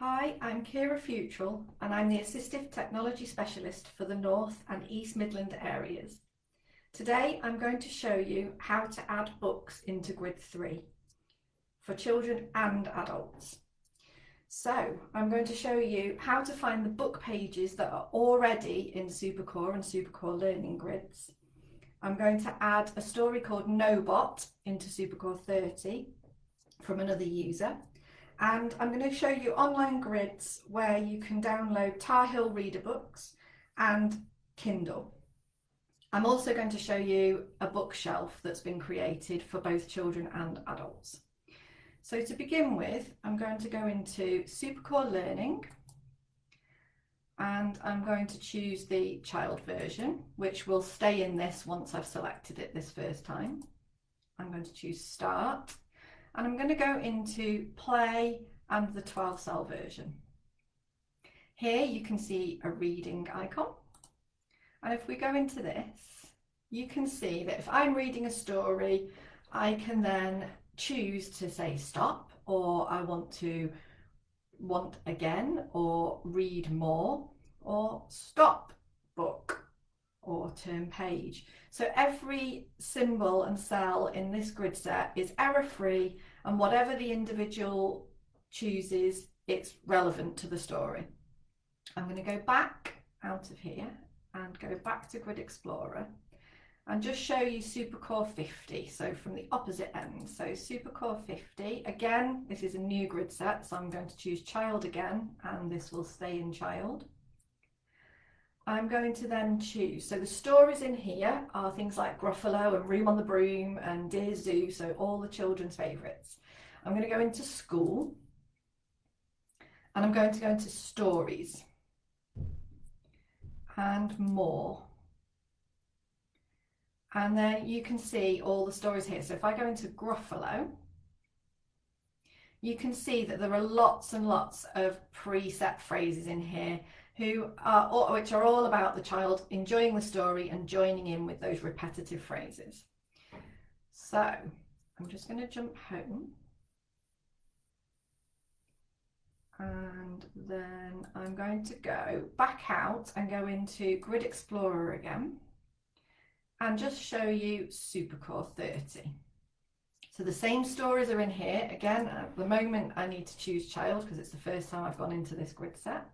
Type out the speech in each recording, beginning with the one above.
Hi, I'm Kira Futrell and I'm the Assistive Technology Specialist for the North and East Midland areas. Today I'm going to show you how to add books into Grid 3 for children and adults. So I'm going to show you how to find the book pages that are already in SuperCore and SuperCore Learning Grids. I'm going to add a story called Nobot into SuperCore 30 from another user and I'm going to show you online grids where you can download Tar Heel Reader books and Kindle. I'm also going to show you a bookshelf that's been created for both children and adults. So to begin with, I'm going to go into Supercore Learning and I'm going to choose the child version, which will stay in this once I've selected it this first time. I'm going to choose Start and I'm going to go into play and the 12 cell version. Here you can see a reading icon and if we go into this you can see that if I'm reading a story I can then choose to say stop or I want to want again or read more or stop book or turn page. So every symbol and cell in this grid set is error free and whatever the individual chooses, it's relevant to the story. I'm going to go back out of here and go back to Grid Explorer and just show you Supercore 50, so from the opposite end. So Supercore 50, again, this is a new grid set, so I'm going to choose child again, and this will stay in child. I'm going to then choose, so the stories in here are things like Gruffalo and Room on the Broom and Dear Zoo, so all the children's favourites. I'm going to go into school and I'm going to go into stories and more. And then you can see all the stories here. So if I go into Gruffalo, you can see that there are lots and lots of preset phrases in here who are which are all about the child enjoying the story and joining in with those repetitive phrases. So I'm just going to jump home. And then I'm going to go back out and go into Grid Explorer again and just show you Supercore 30. So the same stories are in here. Again, at the moment I need to choose child because it's the first time I've gone into this grid set.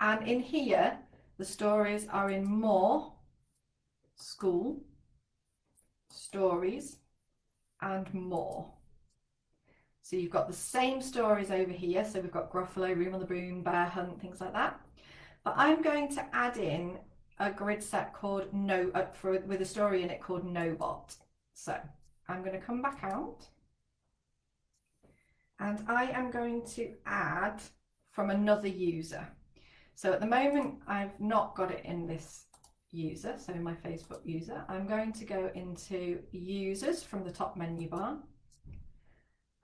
And in here, the stories are in more, school, stories, and more. So you've got the same stories over here. So we've got Gruffalo, Room on the Broom, Bear Hunt, things like that. But I'm going to add in a grid set called No, uh, for, with a story in it called No Nobot. So I'm going to come back out and I am going to add from another user. So at the moment, I've not got it in this user, so my Facebook user. I'm going to go into users from the top menu bar.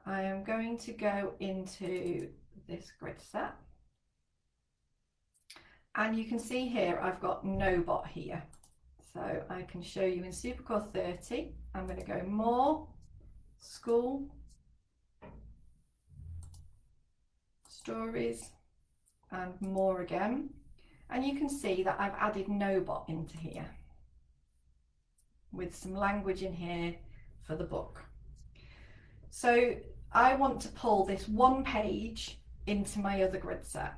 I am going to go into this grid set. And you can see here, I've got no bot here. So I can show you in Supercore 30, I'm going to go more, school, stories, and more again. And you can see that I've added Nobot into here with some language in here for the book. So I want to pull this one page into my other grid set.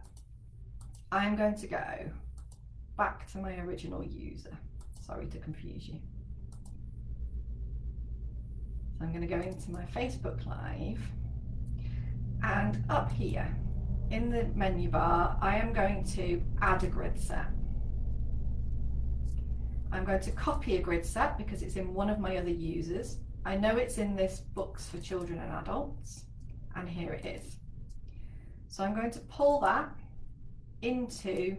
I'm going to go back to my original user. Sorry to confuse you. So I'm going to go into my Facebook Live and up here in the menu bar, I am going to add a grid set. I'm going to copy a grid set because it's in one of my other users. I know it's in this books for children and adults, and here it is. So I'm going to pull that into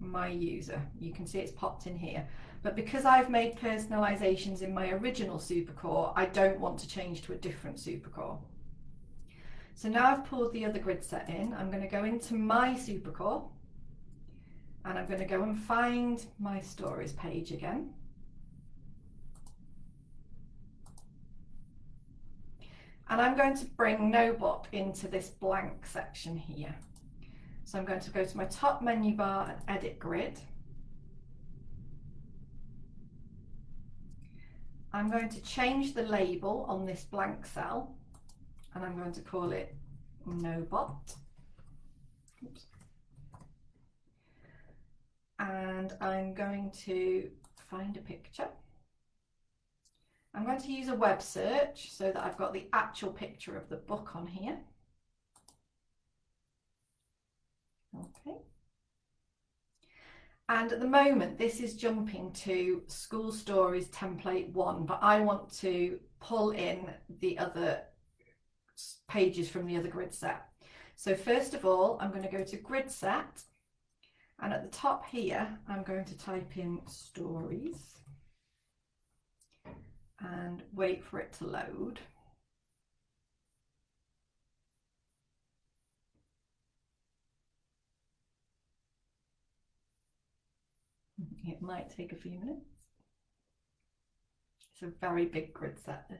my user. You can see it's popped in here. But because I've made personalizations in my original supercore, I don't want to change to a different supercore. So now I've pulled the other grid set in, I'm going to go into my supercore and I'm going to go and find my stories page again. And I'm going to bring Nobot into this blank section here. So I'm going to go to my top menu bar and edit grid. I'm going to change the label on this blank cell and I'm going to call it NoBot. Oops. And I'm going to find a picture. I'm going to use a web search so that I've got the actual picture of the book on here. Okay. And at the moment, this is jumping to school stories template one, but I want to pull in the other pages from the other grid set. So first of all, I'm going to go to grid set and at the top here, I'm going to type in stories and wait for it to load. It might take a few minutes. It's a very big grid set this.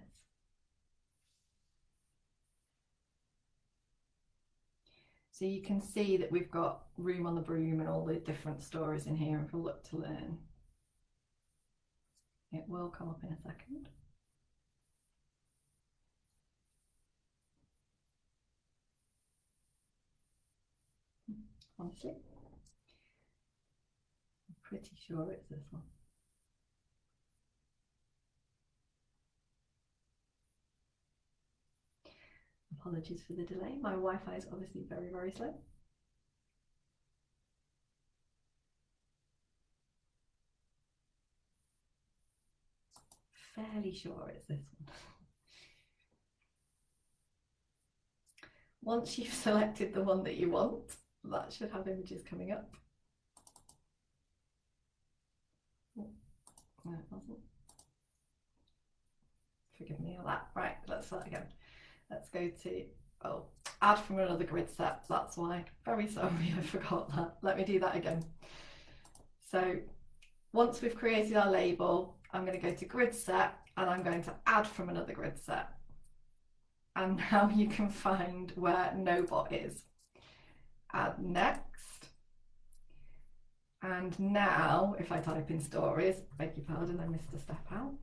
So you can see that we've got room on the broom and all the different stories in here we look to learn. It will come up in a second. Honestly, pretty sure it's this one. Apologies for the delay. My Wi-Fi is obviously very, very slow. Fairly sure it's this one. Once you've selected the one that you want, that should have images coming up. It wasn't. Forgive me on that. Right, let's start again. Let's go to, oh, add from another grid set. That's why. Very sorry, I forgot that. Let me do that again. So once we've created our label, I'm going to go to grid set and I'm going to add from another grid set. And now you can find where NoBot is. Add next. And now, if I type in stories, beg your pardon, I missed a step out.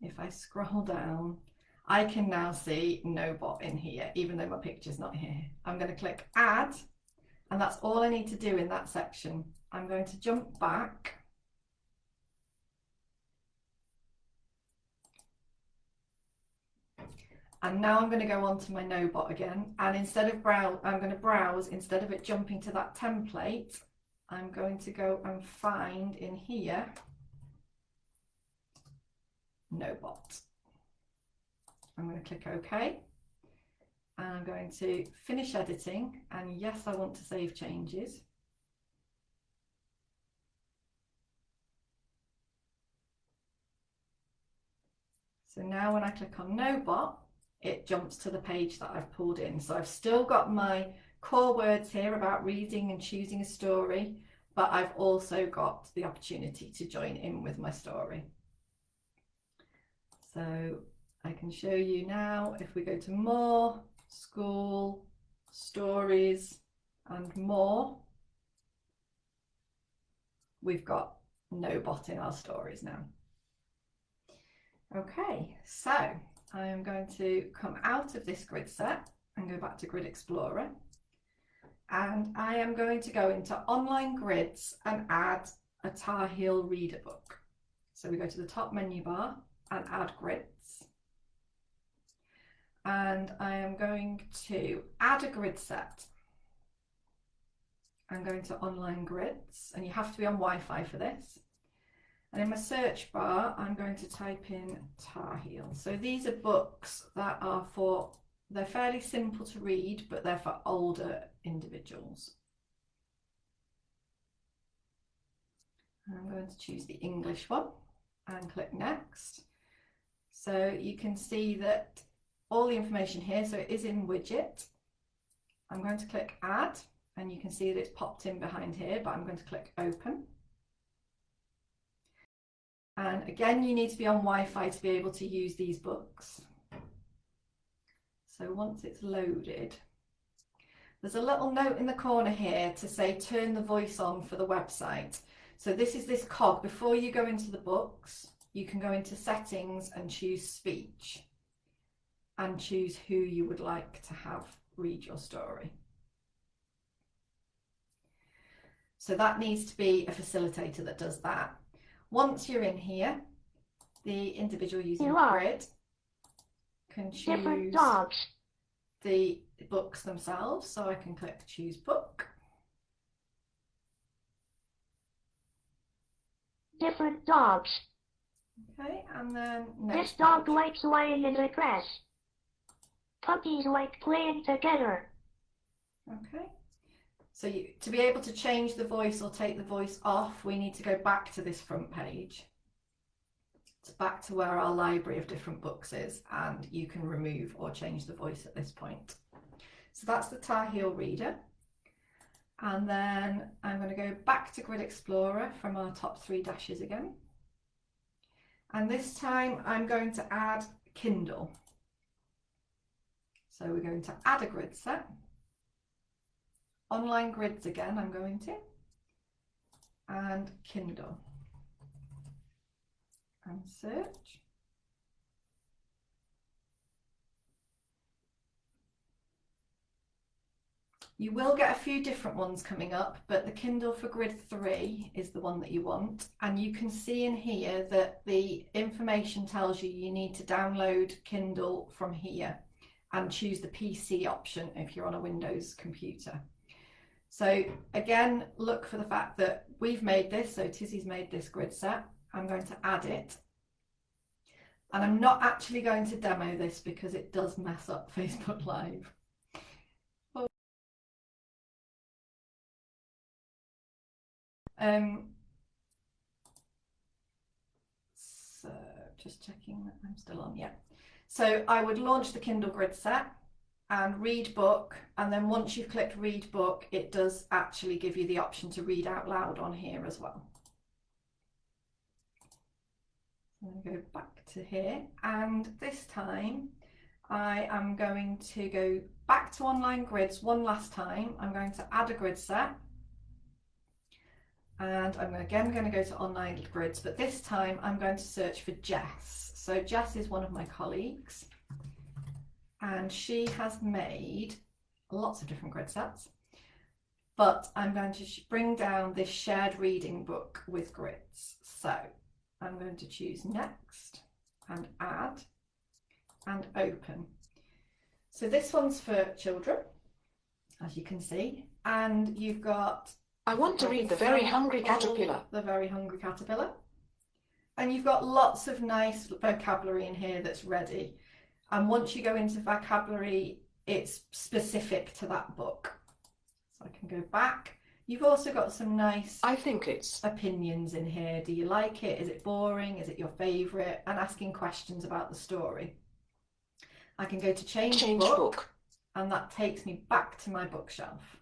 if I scroll down, I can now see no bot in here, even though my picture's not here. I'm going to click add, and that's all I need to do in that section. I'm going to jump back. And now I'm going to go on to my NoBot again. And instead of browse, I'm going to browse, instead of it jumping to that template, I'm going to go and find in here NoBot. I'm going to click OK and I'm going to finish editing and yes I want to save changes. So now when I click on NoBot it jumps to the page that I've pulled in. So I've still got my core words here about reading and choosing a story but I've also got the opportunity to join in with my story. So I can show you now if we go to more, school, stories and more, we've got no bot in our stories now. Okay, so I am going to come out of this grid set and go back to Grid Explorer. And I am going to go into online grids and add a Tar Heel reader book. So we go to the top menu bar and add grids. And I am going to add a grid set. I'm going to online grids and you have to be on Wi-Fi for this. And in my search bar, I'm going to type in Tar Heel. So these are books that are for, they're fairly simple to read, but they're for older individuals. I'm going to choose the English one and click next. So you can see that all the information here, so it is in Widgit. I'm going to click add and you can see that it's popped in behind here, but I'm going to click open. And again, you need to be on Wi-Fi to be able to use these books. So once it's loaded, there's a little note in the corner here to say turn the voice on for the website. So this is this cog. Before you go into the books, you can go into settings and choose speech and choose who you would like to have read your story. So that needs to be a facilitator that does that. Once you're in here, the individual using grid can choose the books themselves. So I can click choose book. Different dogs. Okay, and then This dog likes laying in the grass. Puppies like playing together. Okay. So you, to be able to change the voice or take the voice off, we need to go back to this front page. It's back to where our library of different books is and you can remove or change the voice at this point. So that's the Tar Heel Reader. And then I'm going to go back to Grid Explorer from our top three dashes again. And this time I'm going to add Kindle. So we're going to add a grid set. Online grids again, I'm going to. And Kindle. And search. You will get a few different ones coming up, but the Kindle for Grid 3 is the one that you want. And you can see in here that the information tells you you need to download Kindle from here and choose the PC option if you're on a Windows computer. So again, look for the fact that we've made this, so Tizzy's made this grid set. I'm going to add it. And I'm not actually going to demo this because it does mess up Facebook Live. Um, so just checking that I'm still on, yeah. So I would launch the Kindle grid set and read book and then once you've clicked read book it does actually give you the option to read out loud on here as well. I'm going to go back to here and this time I am going to go back to online grids one last time. I'm going to add a grid set and I'm again going to go to online grids, but this time I'm going to search for Jess. So Jess is one of my colleagues and she has made lots of different grid sets, but I'm going to bring down this shared reading book with grids. So I'm going to choose next and add and open. So this one's for children, as you can see, and you've got I want to read The Very Hungry Caterpillar. The Very Hungry Caterpillar. And you've got lots of nice vocabulary in here that's ready. And once you go into vocabulary, it's specific to that book. So I can go back. You've also got some nice I think it's opinions in here. Do you like it? Is it boring? Is it your favourite? And asking questions about the story. I can go to change, change book, book and that takes me back to my bookshelf.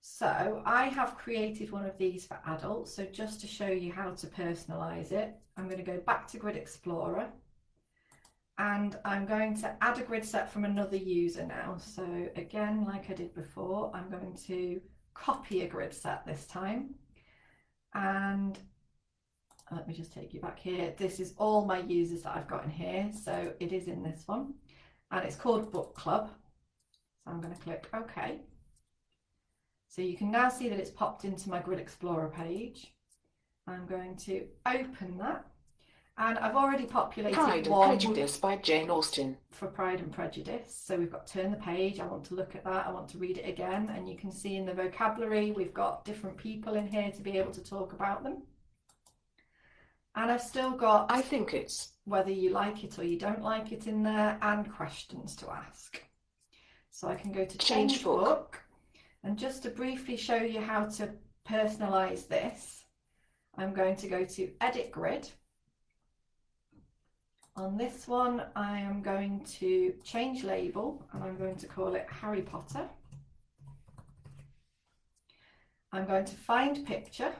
So I have created one of these for adults. So just to show you how to personalize it, I'm going to go back to Grid Explorer and I'm going to add a grid set from another user now. So again, like I did before, I'm going to copy a grid set this time. And let me just take you back here. This is all my users that I've got in here. So it is in this one and it's called Book Club. So I'm going to click OK. So you can now see that it's popped into my Grid Explorer page. I'm going to open that. And I've already populated Pride and Prejudice by Jane Austen. for Pride and Prejudice. So we've got turn the page. I want to look at that. I want to read it again. And you can see in the vocabulary, we've got different people in here to be able to talk about them. And I've still got I think it's whether you like it or you don't like it in there and questions to ask. So I can go to change, Change book. book. And just to briefly show you how to personalize this, I'm going to go to edit grid. On this one, I am going to change label and I'm going to call it Harry Potter. I'm going to find picture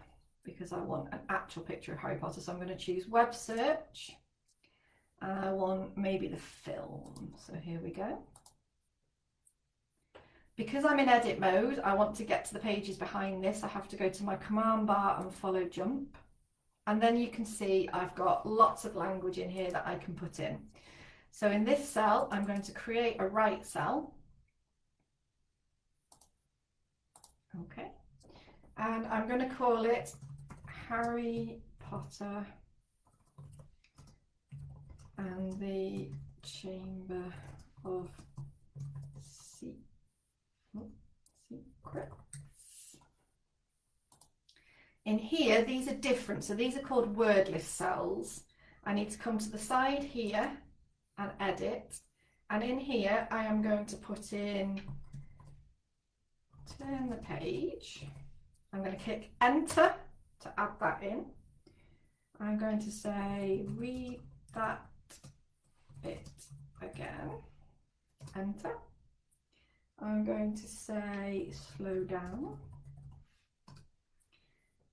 because I want an actual picture of Harry Potter. So I'm going to choose web search and I want maybe the film. So here we go. because I'm in edit mode, I want to get to the pages behind this. I have to go to my command bar and follow jump. And then you can see I've got lots of language in here that I can put in. So in this cell, I'm going to create a right cell. Okay. And I'm going to call it Harry Potter and the Chamber of Secrets. In here, these are different. So these are called word list cells. I need to come to the side here and edit. And in here, I am going to put in, turn the page. I'm going to click enter to add that in. I'm going to say read that bit again, enter. I'm going to say slow down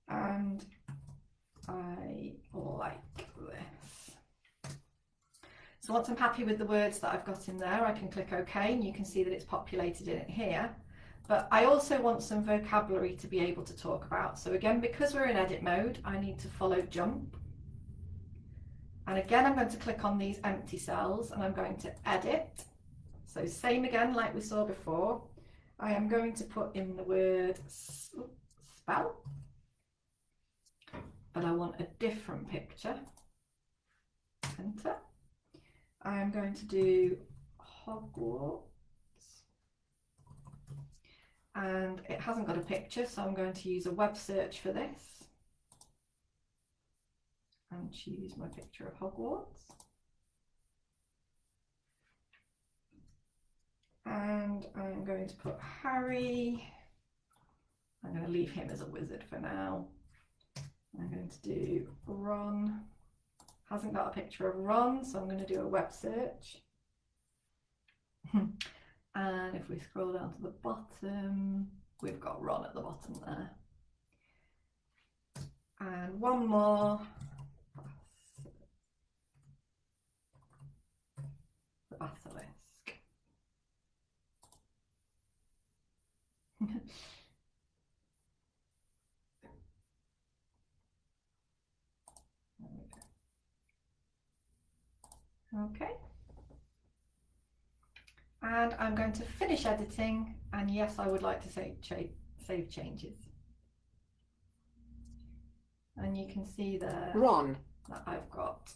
and I like this. So once I'm happy with the words that I've got in there, I can click OK and you can see that it's populated in it here. But I also want some vocabulary to be able to talk about. So again, because we're in edit mode, I need to follow jump. And again, I'm going to click on these empty cells and I'm going to edit. So same again, like we saw before. I am going to put in the word spell, but I want a different picture. Enter. I am going to do Hogwarts. And it hasn't got a picture so I'm going to use a web search for this. And choose my picture of Hogwarts. And I'm going to put Harry. I'm going to leave him as a wizard for now I'm going to do Ron hasn't got a picture of Ron so I'm going to do a web search And if we scroll down to the bottom, we've got Ron at the bottom there. And one more. The basilisk. okay and I'm going to finish editing and yes I would like to save, save changes and you can see there Ron that I've got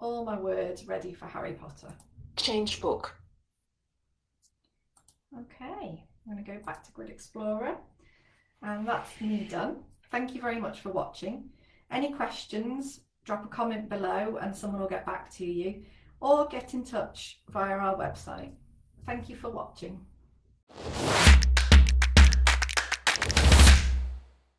all my words ready for Harry Potter. Change book. Okay, I'm going to go back to Grid Explorer and that's me done. Thank you very much for watching. Any questions, drop a comment below and someone will get back to you or get in touch via our website. Thank you for watching.